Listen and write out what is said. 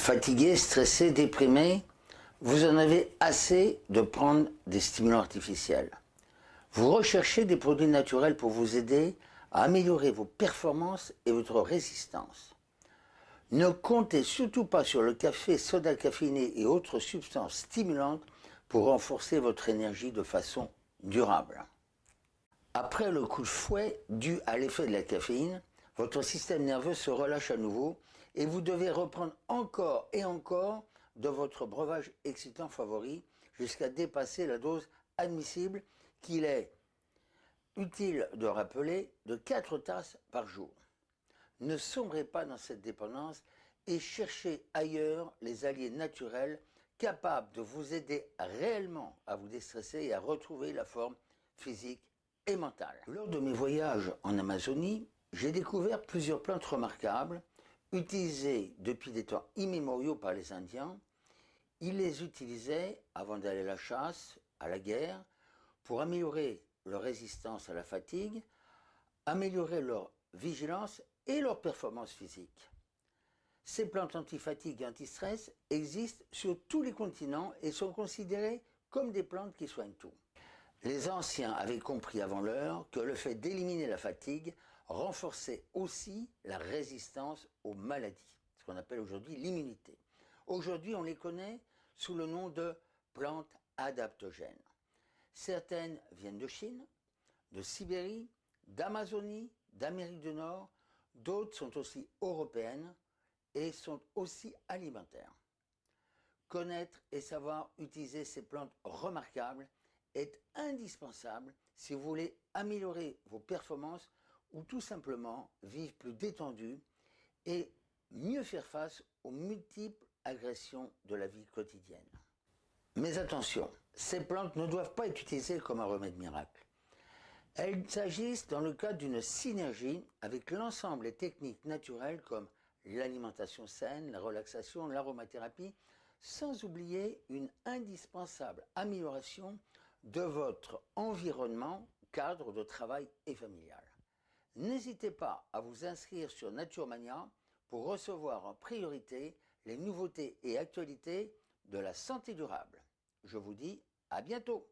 Fatigué, stressé, déprimé, vous en avez assez de prendre des stimulants artificiels. Vous recherchez des produits naturels pour vous aider à améliorer vos performances et votre résistance. Ne comptez surtout pas sur le café, soda caféiné et autres substances stimulantes pour renforcer votre énergie de façon durable. Après le coup de fouet dû à l'effet de la caféine, votre système nerveux se relâche à nouveau et vous devez reprendre encore et encore de votre breuvage excitant favori jusqu'à dépasser la dose admissible qu'il est utile de rappeler de 4 tasses par jour. Ne sombrez pas dans cette dépendance et cherchez ailleurs les alliés naturels capables de vous aider réellement à vous déstresser et à retrouver la forme physique et mentale. Lors de mes voyages en Amazonie, j'ai découvert plusieurs plantes remarquables utilisées depuis des temps immémoriaux par les Indiens ils les utilisaient avant d'aller à la chasse, à la guerre, pour améliorer leur résistance à la fatigue, améliorer leur vigilance et leur performance physique. Ces plantes antifatigue et anti-stress existent sur tous les continents et sont considérées comme des plantes qui soignent tout. Les anciens avaient compris avant l'heure que le fait d'éliminer la fatigue renforçait aussi la résistance aux maladies, ce qu'on appelle aujourd'hui l'immunité. Aujourd'hui, on les connaît sous le nom de plantes adaptogènes. Certaines viennent de Chine, de Sibérie, d'Amazonie, d'Amérique du Nord, d'autres sont aussi européennes et sont aussi alimentaires. Connaître et savoir utiliser ces plantes remarquables est indispensable si vous voulez améliorer vos performances ou tout simplement vivre plus détendu et mieux faire face aux multiples agression de la vie quotidienne. Mais attention, ces plantes ne doivent pas être utilisées comme un remède miracle. Elles s'agissent dans le cadre d'une synergie avec l'ensemble des techniques naturelles comme l'alimentation saine, la relaxation, l'aromathérapie, sans oublier une indispensable amélioration de votre environnement, cadre de travail et familial. N'hésitez pas à vous inscrire sur Naturemania pour recevoir en priorité les nouveautés et actualités de la santé durable. Je vous dis à bientôt